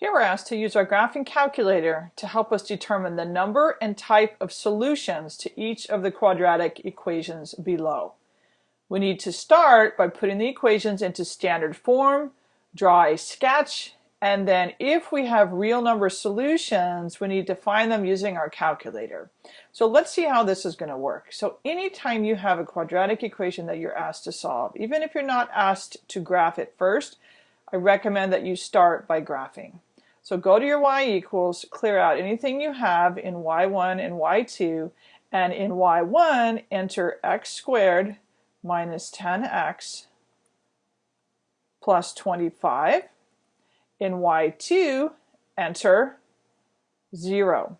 Here we're asked to use our graphing calculator to help us determine the number and type of solutions to each of the quadratic equations below. We need to start by putting the equations into standard form, draw a sketch, and then if we have real number solutions, we need to find them using our calculator. So let's see how this is going to work. So anytime you have a quadratic equation that you're asked to solve, even if you're not asked to graph it first, I recommend that you start by graphing. So go to your y equals, clear out anything you have in y1 and y2, and in y1 enter x squared minus 10x plus 25. In y2 enter 0.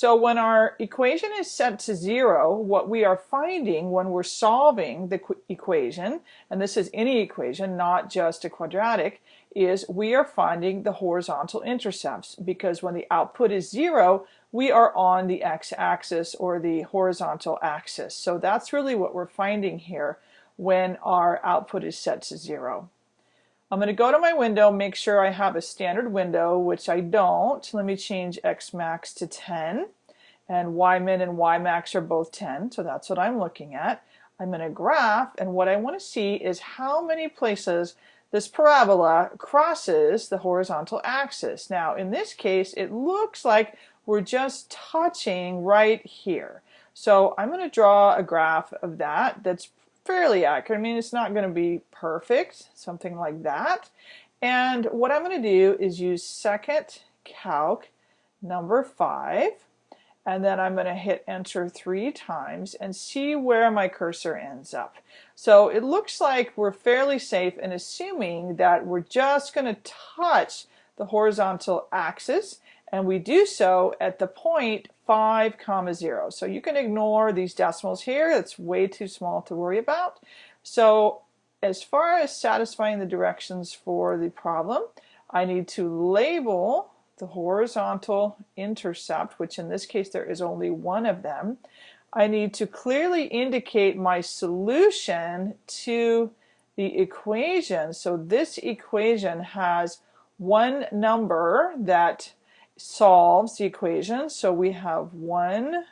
So when our equation is set to zero, what we are finding when we're solving the equation, and this is any equation, not just a quadratic, is we are finding the horizontal intercepts because when the output is zero, we are on the x-axis or the horizontal axis. So that's really what we're finding here when our output is set to zero. I'm going to go to my window, make sure I have a standard window, which I don't. Let me change X max to 10 and Y min and Y max are both 10, so that's what I'm looking at. I'm going to graph and what I want to see is how many places this parabola crosses the horizontal axis. Now in this case it looks like we're just touching right here. So I'm going to draw a graph of that that's fairly accurate. I mean, it's not going to be perfect, something like that. And what I'm going to do is use second calc number five, and then I'm going to hit enter three times and see where my cursor ends up. So it looks like we're fairly safe in assuming that we're just going to touch the horizontal axis and we do so at the point 5 comma 0. So you can ignore these decimals here. It's way too small to worry about. So as far as satisfying the directions for the problem, I need to label the horizontal intercept, which in this case there is only one of them. I need to clearly indicate my solution to the equation. So this equation has one number that solves the equation. So we have one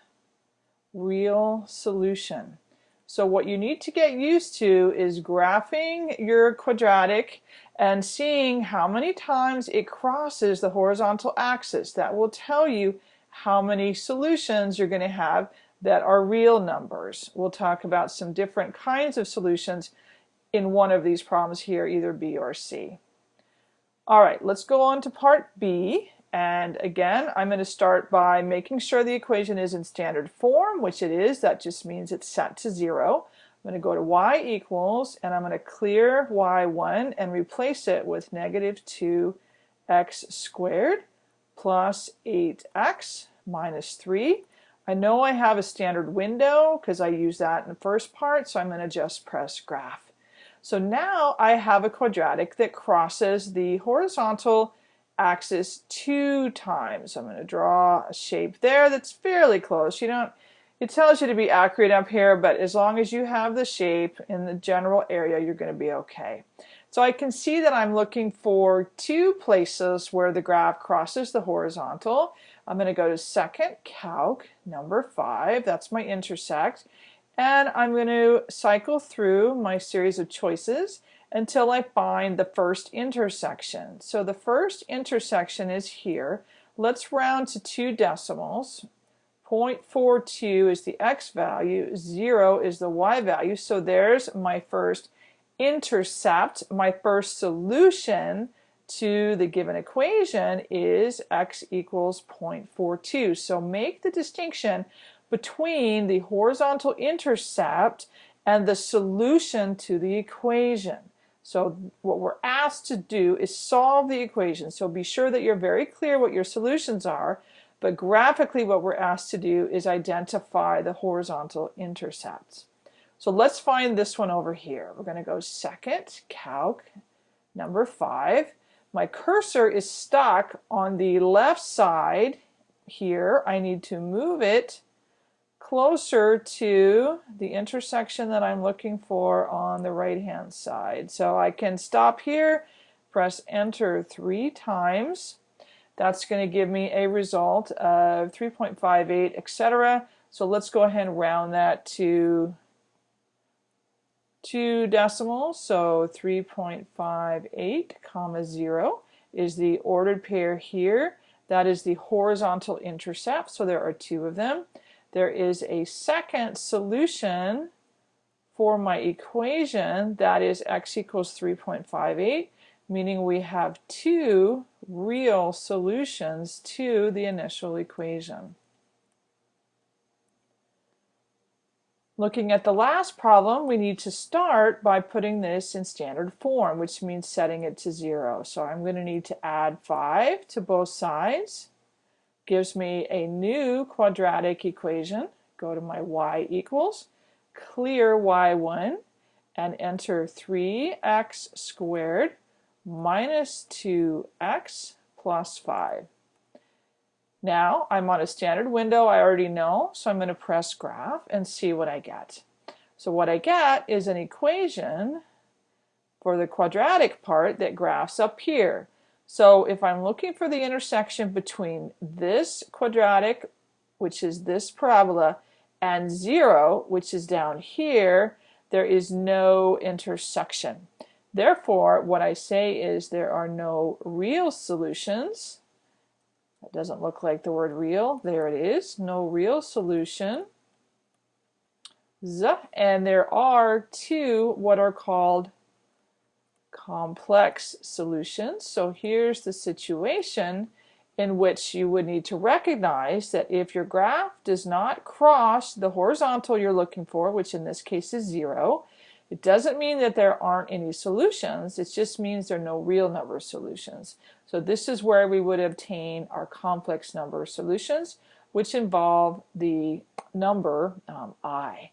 real solution. So what you need to get used to is graphing your quadratic and seeing how many times it crosses the horizontal axis. That will tell you how many solutions you're going to have that are real numbers. We'll talk about some different kinds of solutions in one of these problems here, either B or C. All right, let's go on to part B. And again, I'm going to start by making sure the equation is in standard form, which it is. That just means it's set to zero. I'm going to go to y equals, and I'm going to clear y1 and replace it with negative 2x squared plus 8x minus 3. I know I have a standard window because I used that in the first part, so I'm going to just press graph. So now I have a quadratic that crosses the horizontal axis two times. I'm going to draw a shape there that's fairly close. You don't, it tells you to be accurate up here, but as long as you have the shape in the general area, you're going to be okay. So I can see that I'm looking for two places where the graph crosses the horizontal. I'm going to go to second calc, number five, that's my intersect, and I'm going to cycle through my series of choices until I find the first intersection. So the first intersection is here. Let's round to two decimals. 0.42 is the x value, 0 is the y value, so there's my first intercept. My first solution to the given equation is x equals 0.42. So make the distinction between the horizontal intercept and the solution to the equation. So what we're asked to do is solve the equation. So be sure that you're very clear what your solutions are, but graphically what we're asked to do is identify the horizontal intercepts. So let's find this one over here. We're going to go second, calc, number five. My cursor is stuck on the left side here. I need to move it closer to the intersection that I'm looking for on the right hand side. So I can stop here, press enter three times, That's going to give me a result of 3.58, etc. So let's go ahead and round that to two decimals. So 3.58 comma 0 is the ordered pair here. That is the horizontal intercept, so there are two of them. There is a second solution for my equation that is x equals 3.58 meaning we have two real solutions to the initial equation. Looking at the last problem, we need to start by putting this in standard form, which means setting it to zero. So I'm going to need to add 5 to both sides. Gives me a new quadratic equation. Go to my y equals, clear y1, and enter 3x squared minus 2x plus 5. Now I'm on a standard window I already know, so I'm going to press graph and see what I get. So what I get is an equation for the quadratic part that graphs up here. So if I'm looking for the intersection between this quadratic, which is this parabola, and 0, which is down here, there is no intersection. Therefore, what I say is there are no real solutions. That doesn't look like the word real. There it is. No real solution. And there are two what are called complex solutions. So here's the situation in which you would need to recognize that if your graph does not cross the horizontal you're looking for, which in this case is zero, it doesn't mean that there aren't any solutions, it just means there are no real number solutions. So this is where we would obtain our complex number solutions, which involve the number um, i.